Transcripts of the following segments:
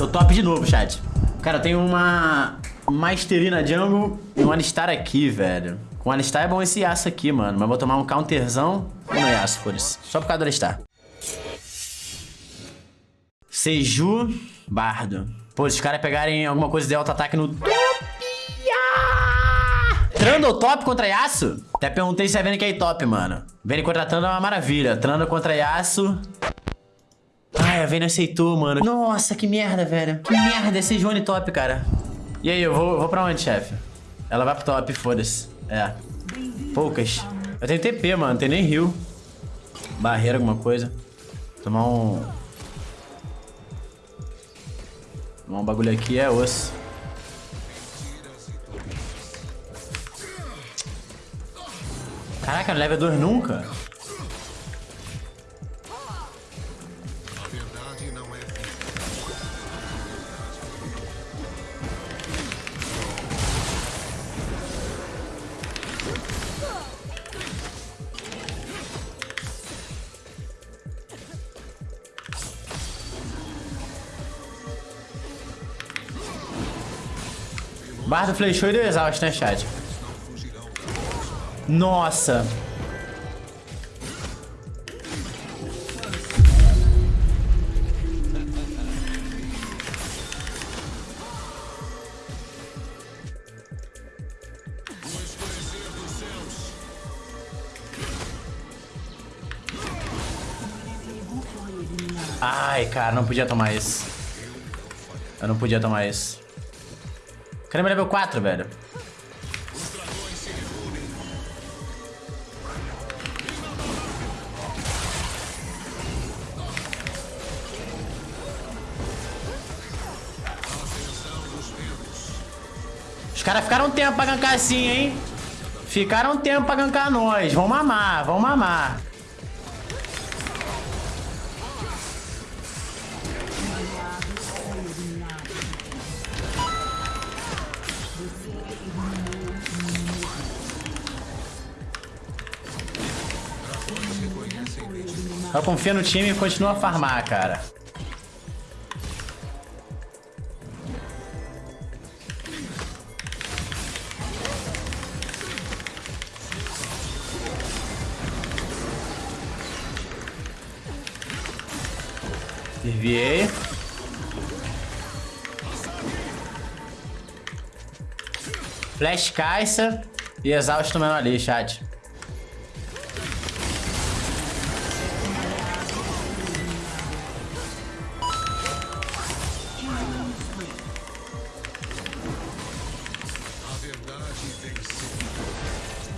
Tô top de novo, chat. Cara, tenho uma Mastery na jungle e um Alistar aqui, velho. Com Alistar é bom esse Yasuo aqui, mano. Mas vou tomar um counterzão no Yasuo, foda-se. Só por causa do Alistar. Seju, Bardo. Pô, se os caras pegarem alguma coisa de alto ataque no. Trando top contra Yasuo? Até perguntei se a Vayne quer ir top, mano. Vayne contra Trando é uma maravilha. Trando contra Yasuo... Ai, a Vayne aceitou, mano. Nossa, que merda, velho. Que merda, esse Johnny top, cara. E aí, eu vou, vou pra onde, chefe? Ela vai pro top, foda-se. É. Poucas. Eu tenho TP, mano. Não tem nem rio. Barreira, alguma coisa. Tomar um... Tomar um bagulho aqui é osso. Caraca, level 2 nunca? Bardo flechou e deu exaust, né, chat? Nossa. Ai, cara, não podia tomar isso. Eu não podia tomar isso. Caramba, level 4, velho. Os caras ficaram um tempo pra gankar assim, hein? Ficaram um tempo pra gankar nós. Vamos mamar, vamos mamar. Só confia no time e continua a farmar, cara. Desviei. Flash caixa e exausto mesmo ali, chat.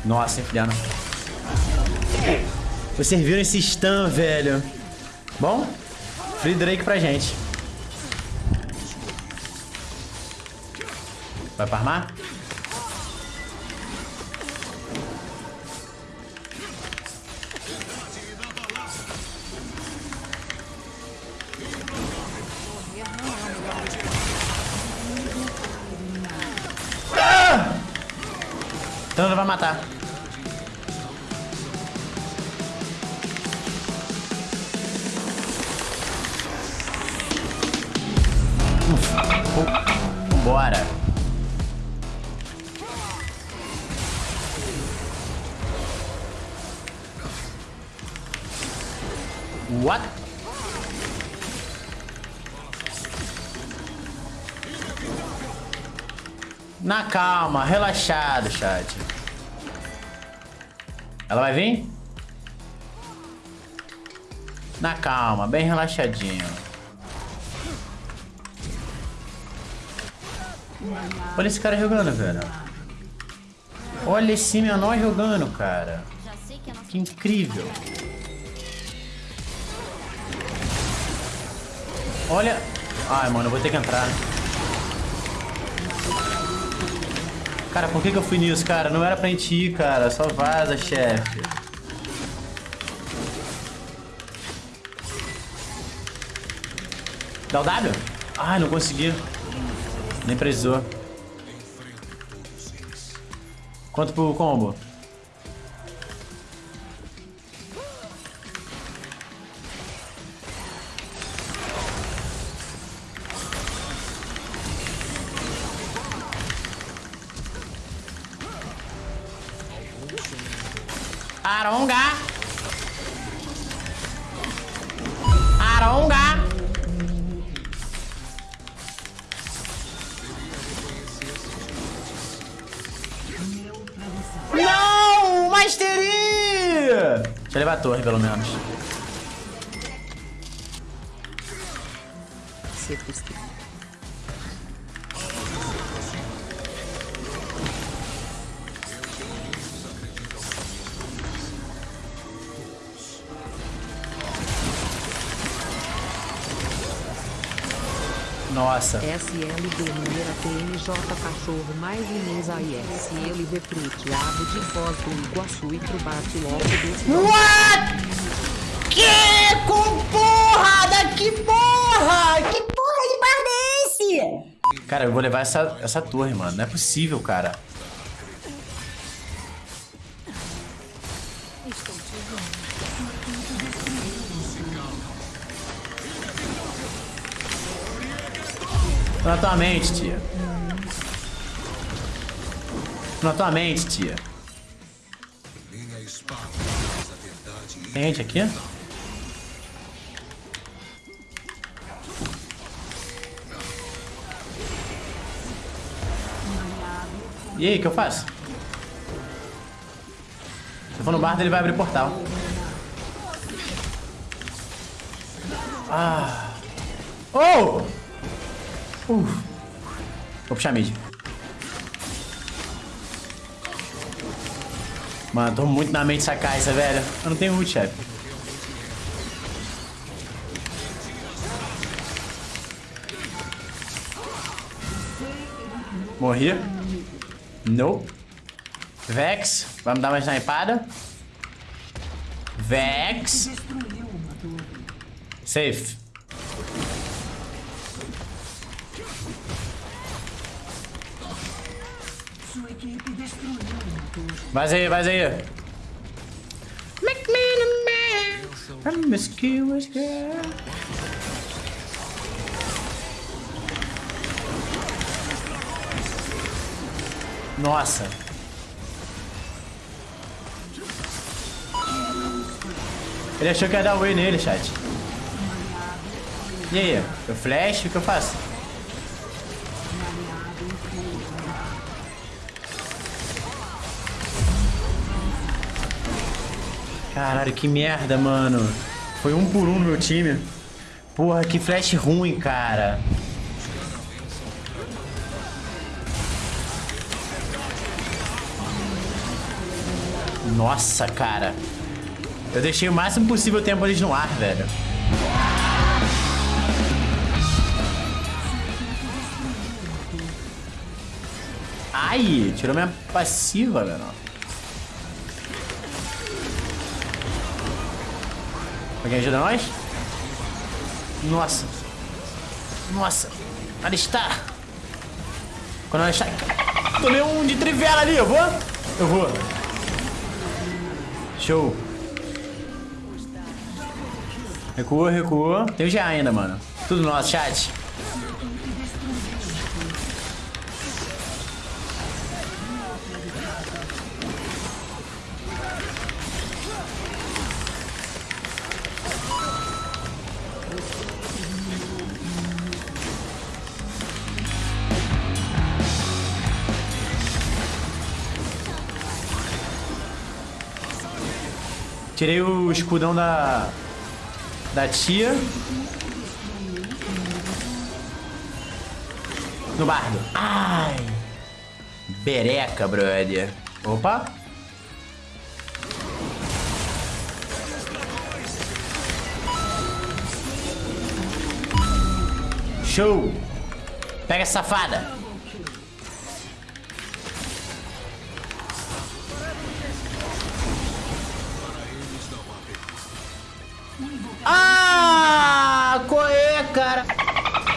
Nossa, enfiando. Vocês viram esse stun, velho. Bom, Free Drake pra gente. Vai farmar? Então não vai matar. Bora. What? Na calma, relaxado, chat. Ela vai vir? Na calma, bem relaxadinho. Olha esse cara jogando, velho. Olha esse menor jogando, cara. Que incrível. Olha... Ai, mano, eu vou ter que entrar. Cara, por que, que eu fui nisso, cara? Não era pra gente ir, cara. Só vaza, chefe. Dá o W? Ai, não consegui. Nem precisou. Quanto pro combo? Aronga. Aronga. Não! Mastery! Deixa eu levar a torre, pelo menos. Nossa. SLB número TNJ cachorro mais Inês AISLB prateado de Foz do Iguaçu e Trubate logo desse What? Que com porra? Que porra? Que porra de bardo é esse? Cara, eu vou levar essa, essa torre, mano. Não é possível, cara. Na tua mente, tia. Na tua mente, tia. Gente aqui? E aí, o que eu faço? Se eu for no bar, ele vai abrir portal. Ah. Oh! Uh. Vou puxar mid. Mano, tô muito na mente essa, velho. Eu não tenho ult, chefe. Morri. Nope. Vex. Vamos dar uma snipada. Vex. Safe. Vai aí, vai aí. The man. Promiscuous girl. Nossa. Ele achou que ia dar win nele, chat. E aí? Eu flash, o que eu faço? Caralho, que merda, mano. Foi um por um no meu time. Porra, que flash ruim, cara. Nossa, cara. Eu deixei o máximo possível o tempo eles no ar, velho. Ai, tirou minha passiva, velho. Alguém ajuda nós? Nossa. Nossa. Alistar. Quando Alistar... Tomei um de trivela ali, eu vou? Eu vou. Show. Recuou, recuou. Tem o GA ainda, mano. Tudo nosso, chat. Tirei o escudão da... Da tia. No bardo. Ai. Bereca, brother. Opa. Show. Pega essa safada.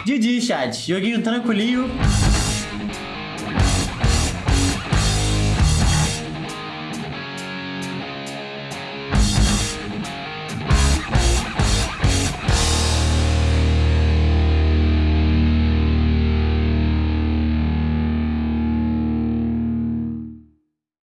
Didi, chat. Joguinho tranquilinho.